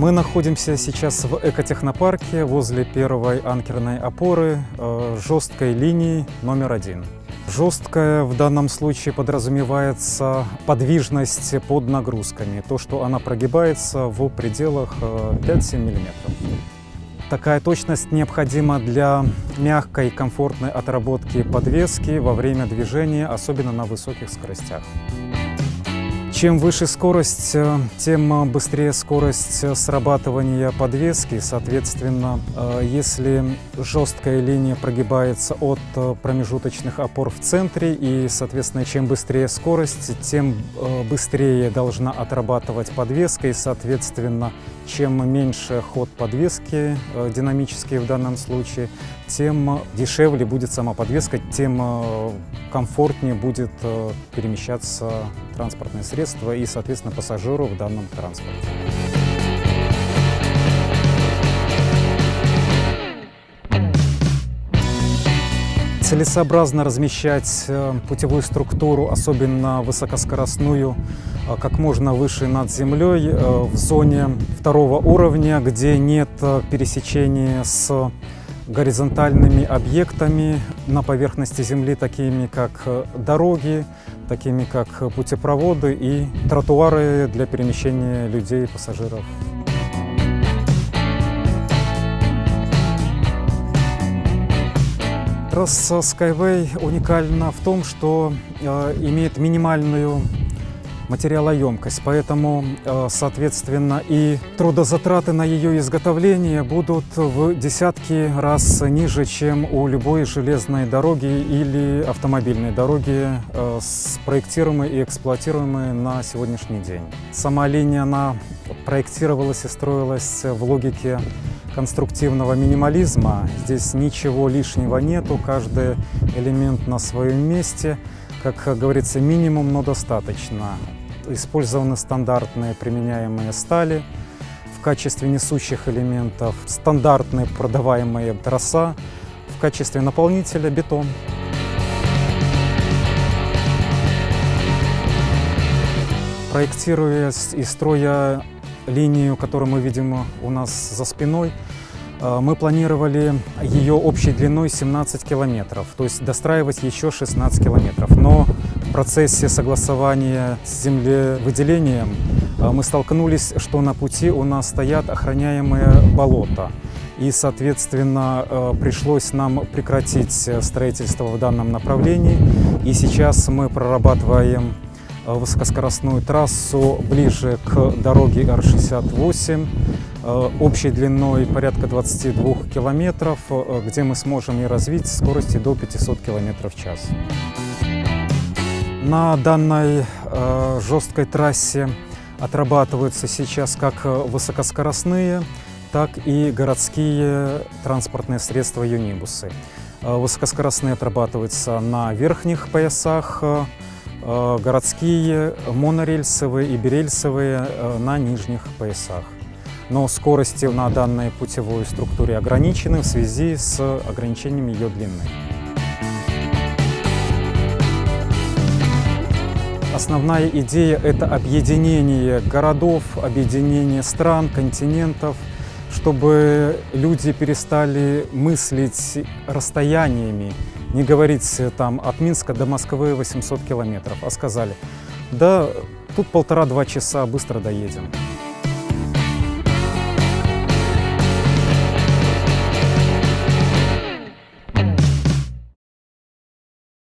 Мы находимся сейчас в экотехнопарке возле первой анкерной опоры э, жесткой линии номер один. Жесткая в данном случае подразумевается подвижность под нагрузками, то, что она прогибается в пределах 5-7 мм. Такая точность необходима для мягкой, комфортной отработки подвески во время движения, особенно на высоких скоростях. Чем выше скорость, э, тем быстрее скорость срабатывания подвески. Соответственно, э, если жесткая линия прогибается от э, промежуточных опор в центре, и, соответственно, чем быстрее скорость, тем быстрее должна отрабатывать подвеска, и, соответственно, чем меньше ход подвески, динамический в данном случае, тем дешевле будет сама подвеска, тем комфортнее будет перемещаться транспортное средство и, соответственно, пассажиру в данном транспорте. Целесообразно размещать э, путевую структуру, особенно высокоскоростную, э, как можно выше над землей, э, в зоне второго уровня, где нет пересечения с горизонтальными объектами на поверхности Земли, такими как э, дороги, такими как путепроводы и тротуары для перемещения людей и пассажиров. Трасса Skyway уникальна в том, что э, имеет минимальную материалоемкость, поэтому, э, соответственно, и трудозатраты на ее изготовление будут в десятки раз ниже, чем у любой железной дороги или автомобильной дороги, э, спроектируемой и эксплуатируемой на сегодняшний день. Сама линия, она проектировалась и строилась в логике конструктивного минимализма. Здесь ничего лишнего нету, каждый элемент на своем месте. Как говорится, минимум, но достаточно. Использованы стандартные применяемые стали. В качестве несущих элементов стандартные продаваемые троса. В качестве наполнителя бетон. Проектируя и строя линию, которую мы видим у нас за спиной, мы планировали ее общей длиной 17 километров, то есть достраивать еще 16 километров. Но в процессе согласования с землевыделением э, мы столкнулись, что на пути у нас стоят охраняемые болота. И, соответственно, э, пришлось нам прекратить строительство в данном направлении. И сейчас мы прорабатываем э, высокоскоростную трассу ближе к дороге Р-68, общей длиной порядка 22 километров, где мы сможем и развить скорости до 500 километров в час. На данной э, жесткой трассе отрабатываются сейчас как высокоскоростные, так и городские транспортные средства юнибусы. Э, высокоскоростные отрабатываются на верхних поясах, э, городские, монорельсовые и берельсовые э, на нижних поясах. Но скорости на данной путевой структуре ограничены в связи с ограничением ее длины. Основная идея – это объединение городов, объединение стран, континентов, чтобы люди перестали мыслить расстояниями, не говорить там от Минска до Москвы 800 километров, а сказали, да, тут полтора-два часа, быстро доедем.